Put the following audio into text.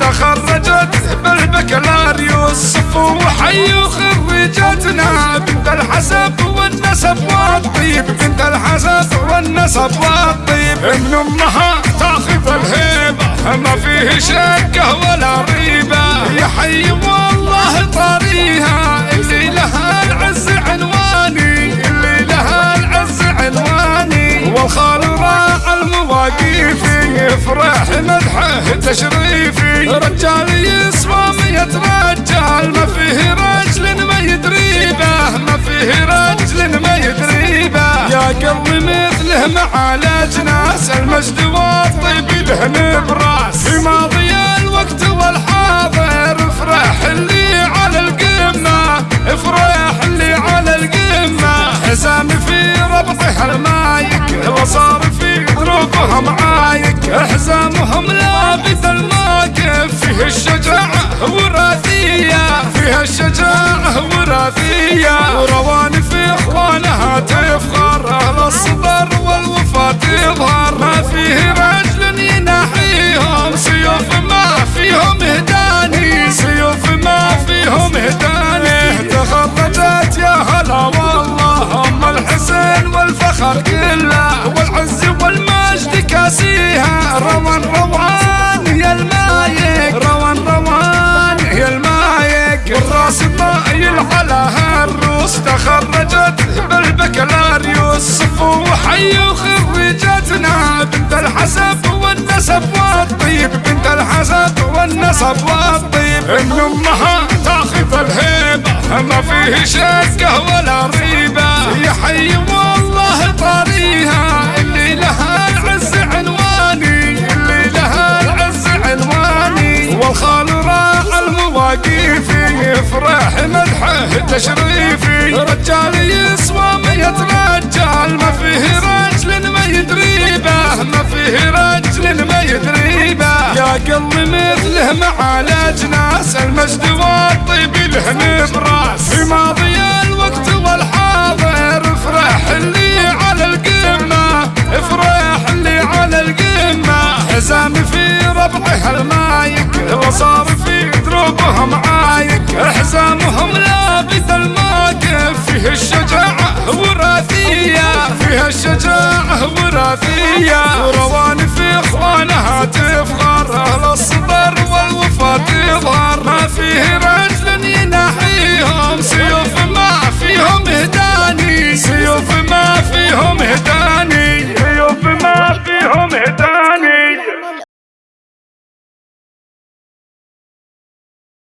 تخرجت بالبكالوريوس وحي خريجتنا بنت الحسب والنسب والطيب. بنت الحسب والنسب والطيب. ابن أمها تاخذ الهيبة. ما فيه شكه ولا ريبة. يا حي والله طاريها. اللي لها العز عنواني. اللي لها العز عنواني. والخال راع المواقيفي يفرح مدحه تشريفي. رجال يسوى مية رجال ما فيه رجل ما يدريبه؟ ما فيه رجل ما يدريبه. يا قلبي مثله معالج ناس المجد والطيب له نبراس في ماضي الوقت والحاضر افرح اللي الشجاعة وراثية فيها الشجاعة وراثية هالروس تخرجت بالبكالوريوس صفو وحي وخريجتنا بنت الحسب والنسب والطيب بنت الحسب والنسب والطيب. ابن أمها تاخذ الهيبة ما فيه شكه ولا ريبة. يا حي والله طاريها اللي لها العز عنواني اللي لها العز عنواني. والخال راع المواقيفي يفرح مدحه تشريفي. رجال يسوى مية رجال ما فيه رجل ما يدريبه ما فيه رجل ما يدريبه يا قلبي مثله معالج ناس المجد والطيب له نبراس في ماضي الوقت والحاضر افرح اللي على القمة. افرح اللي على القمة. حزام في ربعها المايك وصار في دروبهم عايك حزامهم لابد الماكف فيه الشجاعة وراثية فيها الشجاعة وراثية.